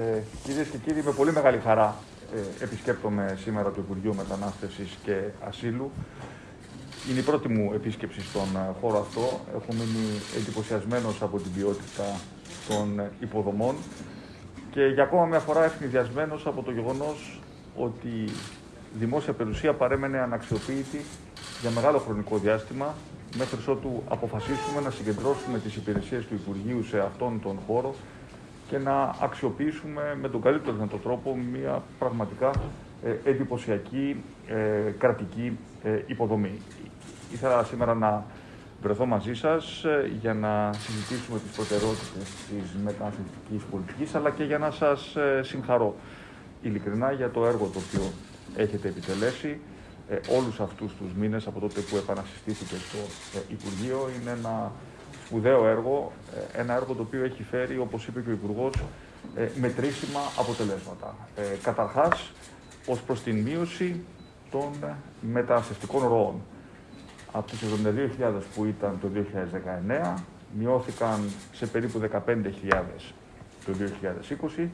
Ε, Κυρίες και κύριοι, με πολύ μεγάλη χαρά ε, επισκέπτομαι σήμερα το Υπουργείο Μετανάστευσης και Ασύλου. Είναι η πρώτη μου επίσκεψη στον ε, χώρο αυτό. Έχω μείνει εντυπωσιασμένος από την ποιότητα των ε, υποδομών και για ακόμα μια φορά ευνηδιασμένος από το γεγονός ότι η δημόσια περιουσία παρέμενε αναξιοποίητη για μεγάλο χρονικό διάστημα μέχρι ότου αποφασίσουμε να συγκεντρώσουμε τις υπηρεσίες του Υπουργείου σε αυτόν τον χώρο και να αξιοποιήσουμε με τον καλύτερο δυνατό τρόπο μια πραγματικά ε, εντυπωσιακή ε, κρατική ε, υποδομή. Ήθελα σήμερα να βρεθώ μαζί σας ε, για να συζητήσουμε τις προτεραιότητες της μεταναστευτικής πολιτικής αλλά και για να σας ε, συγχαρώ ειλικρινά για το έργο το οποίο έχετε επιτελέσει ε, όλους αυτούς τους μήνες από τότε που επανασυστήθηκε το ε, Υπουργείο. Είναι ένα σπουδαίο έργο, ε, ένα έργο το οποίο έχει φέρει, όπως είπε και ο Υπουργός, ε, μετρήσιμα αποτελέσματα. Ε, καταρχάς, ως προς την μείωση των μεταναστευτικών ροών. Από τις 72.000 που ήταν το 2019, μειώθηκαν σε περίπου 15.000 το 2020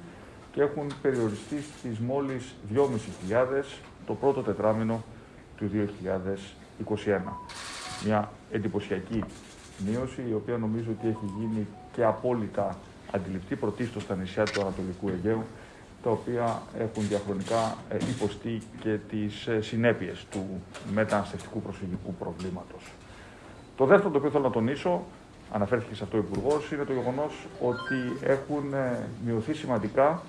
και έχουν περιοριστεί στις μόλις 2.500 το πρώτο τετράμινο του 2021. Μια εντυπωσιακή μείωση, η οποία νομίζω ότι έχει γίνει και απόλυτα αντιληπτή πρωτίστως στα νησιά του Ανατολικού Αιγαίου, τα οποία έχουν διαχρονικά ε, υποστεί και τις ε, συνέπειες του μεταναστευτικού προσφυγικού προβλήματος. Το δεύτερο το οποίο θέλω να τονίσω, αναφέρθηκε σε αυτό ο Υπουργός, είναι το γεγονός ότι έχουν ε, μειωθεί σημαντικά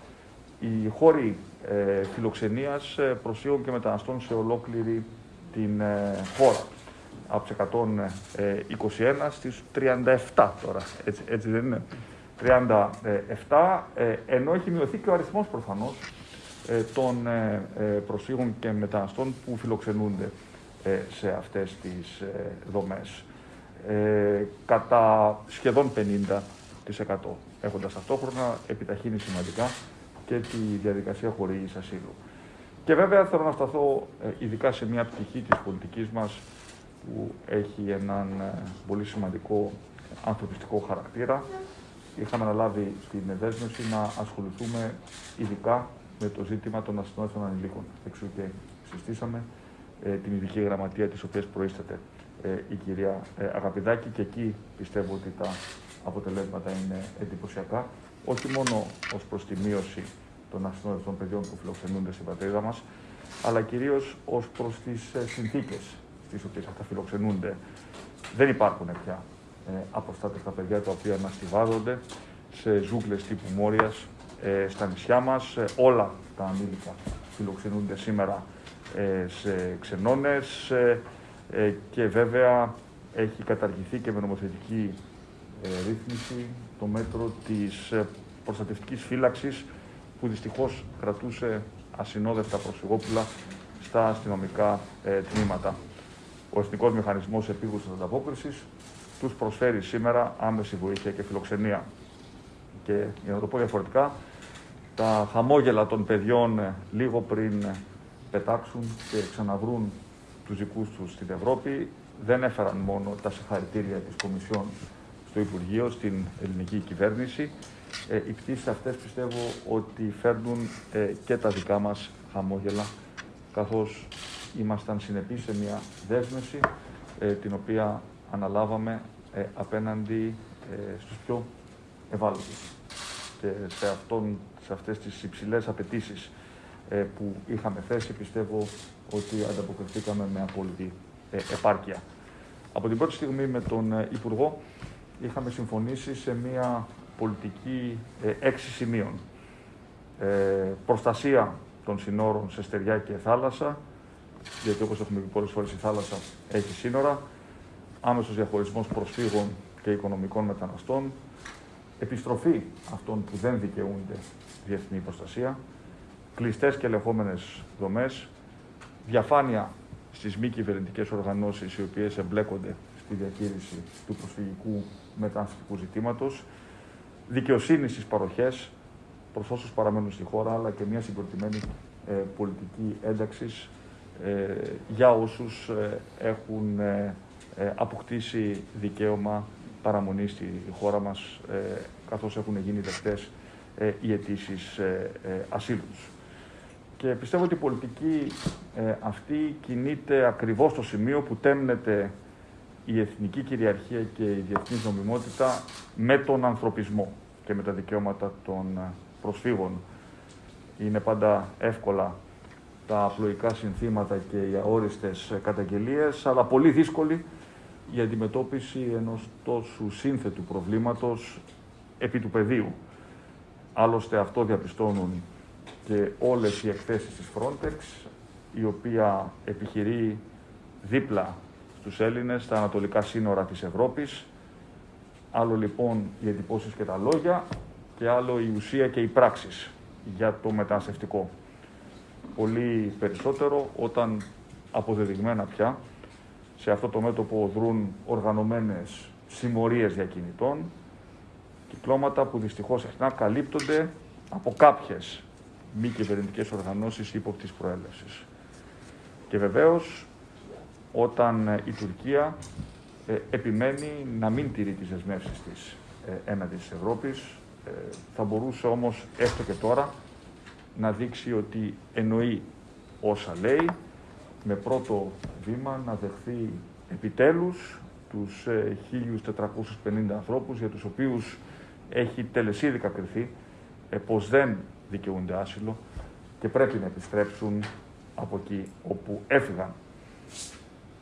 οι χώροι ε, φιλοξενίας προσφύγων και μεταναστών σε ολόκληρη την χώρα από τις 121 στις 37 τώρα, έτσι, έτσι δεν είναι. 37, ε, ενώ έχει μειωθεί και ο αριθμός προφανώς ε, των ε, προσφύγων και μεταναστών που φιλοξενούνται σε αυτές τις δομές. Κατά σχεδόν 50% έχοντας ταυτόχρονα επιταχύνει σημαντικά και τη διαδικασία χορήγησης ασύλου. Και βέβαια θέλω να σταθώ ειδικά σε μια πτυχή της πολιτικής μας που έχει έναν ε, πολύ σημαντικό ανθρωπιστικό χαρακτήρα. Είχαμε αναλάβει την δέσμευση να ασχοληθούμε ειδικά με το ζήτημα των ασυνόδευτων ανηλίκων. Εξού και συστήσαμε ε, την ειδική γραμματεία της οποίας προείσταται ε, η κυρία ε, Αγαπηδάκη και εκεί πιστεύω ότι τα αποτελέσματα είναι εντυπωσιακά, όχι μόνο ως προς τη μείωση των ασυνόδευτων παιδιών που φιλοξενούνται στην πατρίδα μας, αλλά κυρίως ως προς τις ε, συνθήκες στις οποίες αυτά φιλοξενούνται. Δεν υπάρχουν πια ε, αποστάτευτα παιδιά τα οποία αναστηβάζονται σε ζούγκλες τύπου Μόριας ε, στα νησιά μας. Ε, όλα τα ανήλικα φιλοξενούνται σήμερα ε, σε ξενώνες ε, ε, και βέβαια έχει καταργηθεί και με νομοθετική ρύθμιση το μέτρο της προστατευτικής φύλαξης που δυστυχώς κρατούσε ασυνόδευτα προσφυγόπουλα στα αστυνομικά τμήματα ο Εθνικός Μηχανισμός Επίγουσας Ανταπόκρισης τους προσφέρει σήμερα άμεση βοήθεια και φιλοξενία. Και για να το πω διαφορετικά, τα χαμόγελα των παιδιών ε, λίγο πριν ε, πετάξουν και ξαναβρούν τους δικούς τους στην Ευρώπη δεν έφεραν μόνο τα συγχαρητήρια της Κομισιόν στο Υπουργείο, στην ελληνική κυβέρνηση. Ε, οι πτήσεις αυτές πιστεύω ότι φέρνουν ε, και τα δικά μας χαμόγελα, καθώς ήμασταν συνεπείς σε μια δέσμευση ε, την οποία αναλάβαμε ε, απέναντι ε, στους πιο ευάλωτους και σε, αυτόν, σε αυτές τις υψηλές απαιτήσεις ε, που είχαμε θέσει πιστεύω ότι ανταποκριθήκαμε με απόλυτη επάρκεια. Από την πρώτη στιγμή με τον Υπουργό είχαμε συμφωνήσει σε μια πολιτική έξι σημείων. προστασία των συνόρων σε στεριά και θάλασσα, γιατί όπως έχουμε πει πολλές φορές η θάλασσα έχει σύνορα, άμεσος διαχωρισμός προσφύγων και οικονομικών μεταναστών, επιστροφή αυτών που δεν δικαιούνται διεθνή προστασία, κλειστές και ελεγχόμενες δομές, διαφάνεια στις μη κυβερνητικές οργανώσεις οι οποίες εμπλέκονται στη διαχείριση του προσφυγικού μεταναστευτικού ζητήματος, δικαιοσύνη στις παροχές προς όσους παραμένουν στη χώρα, αλλά και μια συγκροτημένη ε, πολιτική ένταξης ε, για όσους ε, έχουν ε, αποκτήσει δικαίωμα παραμονής στη χώρα μας, καθώς έχουν γίνει δεκτές ε, οι αιτήσεις ε, ασύλου. Και πιστεύω ότι η πολιτική αυτή κινείται ακριβώς στο σημείο που τέμνεται η εθνική κυριαρχία και η διεθνής νομιμότητα με τον ανθρωπισμό και με τα δικαιώματα των προσφύγων. Είναι πάντα εύκολα τα απλοϊκά συνθήματα και οι αόριστες καταγγελίες, αλλά πολύ δύσκολη η αντιμετώπιση ενός τόσο σύνθετου προβλήματος επί του πεδίου. Άλλωστε αυτό διαπιστώνουν και όλες οι εκθέσεις της Frontex, η οποία επιχειρεί δίπλα στους Έλληνες στα ανατολικά σύνορα της Ευρώπης. Άλλο λοιπόν οι εντυπώσεις και τα λόγια και άλλο η ουσία και οι πράξεις για το μεταναστευτικό. Πολύ περισσότερο όταν αποδεδειγμένα πια σε αυτό το μέτωπο δρούν οργανωμένες συμμορίες διακινητών, κυκλώματα που δυστυχώς συχνά καλύπτονται από κάποιες μη κυβερνητικές οργανώσεις ύποπτης προέλευσης. Και βεβαίως, όταν η Τουρκία ε, επιμένει να μην τηρεί τις δεσμεύσεις της ε, έναντι της Ευρώπης, ε, θα μπορούσε όμως έστω και τώρα να δείξει ότι εννοεί όσα λέει, με πρώτο βήμα να δεχθεί επιτέλους τους 1.450 ε, ανθρώπους για τους οποίους έχει τελεσίδικα κριθεί ε, πως δεν δικαιούνται άσυλο και πρέπει να επιστρέψουν από εκεί όπου έφυγαν.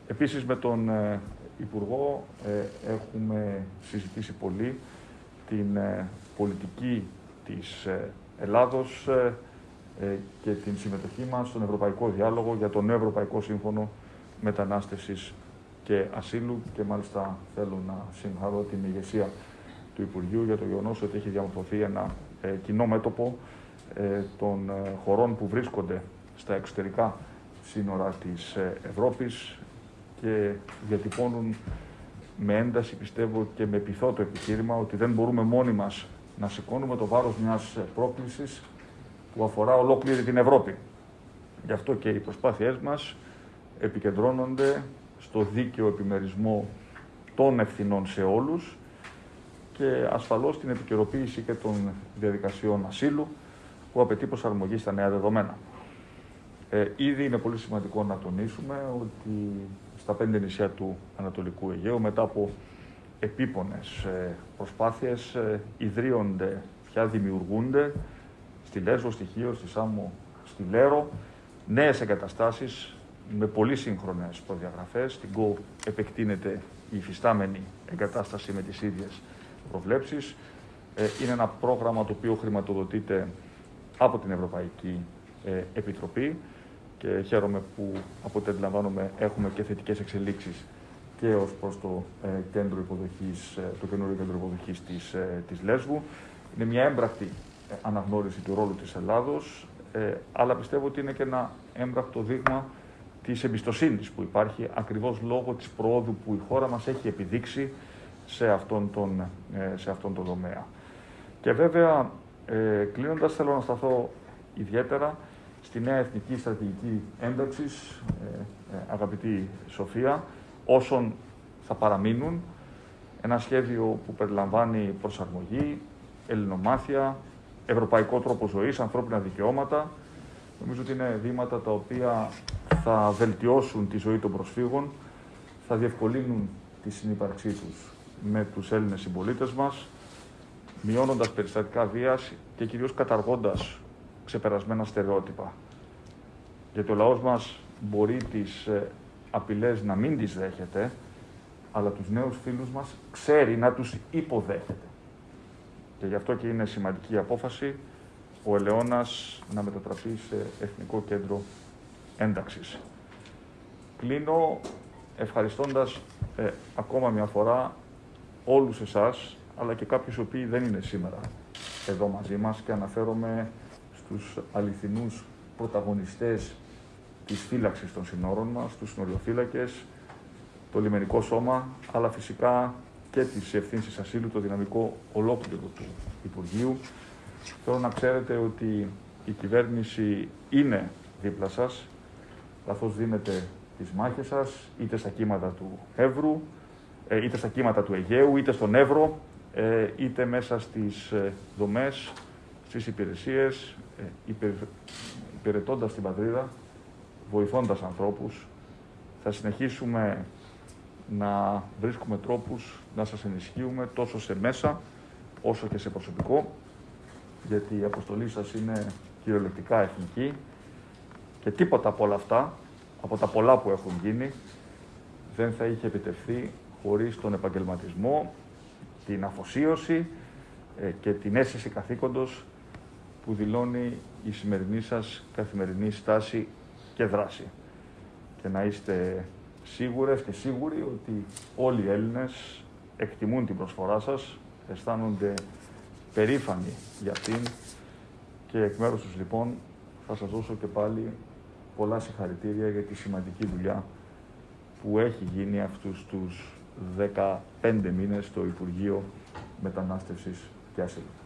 Επίσης με τον ε, Υπουργό έχουμε συζητήσει πολύ την πολιτική της Ελλάδος ε, και την συμμετοχή μας στον Ευρωπαϊκό Διάλογο για το νέο Ευρωπαϊκό Σύμφωνο Μετανάστευσης και Ασύλου και μάλιστα θέλω να συγχαρώ την ηγεσία του Υπουργείου για το γεγονός ότι έχει διαμορφωθεί ένα ε, κοινό μέτωπο ε, των χωρών που βρίσκονται στα εξωτερικά σύνορα της Ευρώπης και διατυπώνουν με ένταση, πιστεύω, και με πειθό το επιχείρημα ότι δεν μπορούμε μόνοι μας να σηκώνουμε το βάρος μιας πρόκλησης που αφορά ολόκληρη την Ευρώπη. Γι' αυτό και οι προσπάθειές μας επικεντρώνονται στο δίκαιο επιμερισμό των ευθυνών σε όλους και ασφαλώς την επικαιροποίηση και των διαδικασιών ασύλου που απαιτεί προσαρμογή στα νέα δεδομένα. Ε, ήδη είναι πολύ σημαντικό να τονίσουμε ότι στα πέντε νησιά του Ανατολικού Αιγαίου μετά από επίπονες ε, προσπάθειες ε, ιδρύονται, πια δημιουργούνται στη Λέσβο, στη Χίο, στη Σάμο, στη Λέρο, νέες εγκαταστάσεις με πολύ σύγχρονες προδιαγραφές. Στην ΚΟ επεκτείνεται η υφιστάμενη εγκατάσταση με τις ίδιες προβλέψεις. Ε, είναι ένα πρόγραμμα το οποίο χρηματοδοτείται από την Ευρωπαϊκή ε, Επιτροπή και χαίρομαι που από ό,τι αντιλαμβάνομαι έχουμε και θετικές εξελίξεις και ως προς το, ε, κέντρο υποδοχής, το καινούριο κέντρο υποδοχής της, της Λέσβου. Είναι μια έμπρακτη αναγνώριση του ρόλου της Ελλάδος, ε, αλλά πιστεύω ότι είναι και ένα έμπρακτο δείγμα της εμπιστοσύνης που υπάρχει ακριβώς λόγω της προόδου που η χώρα μας έχει επιδείξει σε αυτόν τον, ε, σε αυτόν τον τομέα. Και βέβαια, ε, κλείνοντας, θέλω να σταθώ ιδιαίτερα στη νέα εθνική στρατηγική ένταξης, ε, ε, αγαπητή Σοφία, όσων θα παραμείνουν, ένα σχέδιο που περιλαμβάνει προσαρμογή, ελληνομάθεια, ευρωπαϊκό τρόπο ζωής, ανθρώπινα δικαιώματα. Νομίζω ότι είναι βήματα τα οποία θα βελτιώσουν τη ζωή των προσφύγων, θα διευκολύνουν τη συνύπαρξή τους με τους Έλληνες συμπολίτες μας, μειώνοντας περιστατικά βίας και κυρίως καταργώντας ξεπερασμένα στερεότυπα. Γιατί ο λαός μας μπορεί τις ε, απειλές να μην τις δέχεται, αλλά τους νέους φίλους μας ξέρει να τους υποδέχεται. Και γι' αυτό και είναι σημαντική απόφαση ο Ελαιώνας να μετατραπεί σε Εθνικό Κέντρο Ένταξης. Κλείνω ευχαριστώντας ε, ακόμα μια φορά όλους εσάς, αλλά και κάποιους οι οποίοι δεν είναι σήμερα εδώ μαζί μας και αναφέρομαι στους αληθινούς πρωταγωνιστές της φύλαξης των συνόρων μας, τους συνοριοφύλακες, το λιμενικό σώμα, αλλά φυσικά και τη ευθύνη ασύλου, το δυναμικό ολόκληρο του Υπουργείου. Θέλω να ξέρετε ότι η κυβέρνηση είναι δίπλα σας, καθώς δίνετε τις μάχες σας, είτε στα κύματα του Εύρου, ε, είτε στα κύματα του Αιγαίου, είτε στον Εύρο, ε, είτε μέσα στις ε, δομές στις υπηρεσίες, ε, υπερ, υπηρετώντας την πατρίδα, βοηθώντας ανθρώπους. Θα συνεχίσουμε να βρίσκουμε τρόπους να σας ενισχύουμε τόσο σε μέσα όσο και σε προσωπικό, γιατί η αποστολή σας είναι κυριολεκτικά εθνική και τίποτα από όλα αυτά, από τα πολλά που έχουν γίνει, δεν θα είχε επιτευχθεί χωρίς τον επαγγελματισμό, την αφοσίωση ε, και την αίσθηση καθήκοντος που δηλώνει η σημερινή σας καθημερινή στάση και δράση. Και να είστε σίγουρες και σίγουροι ότι όλοι οι Έλληνες εκτιμούν την προσφορά σας, αισθάνονται περήφανοι για αυτήν και εκ μέρους τους λοιπόν θα σας δώσω και πάλι πολλά συγχαρητήρια για τη σημαντική δουλειά που έχει γίνει αυτούς τους 15 μήνες στο Υπουργείο Μετανάστευσης και Ασύλου.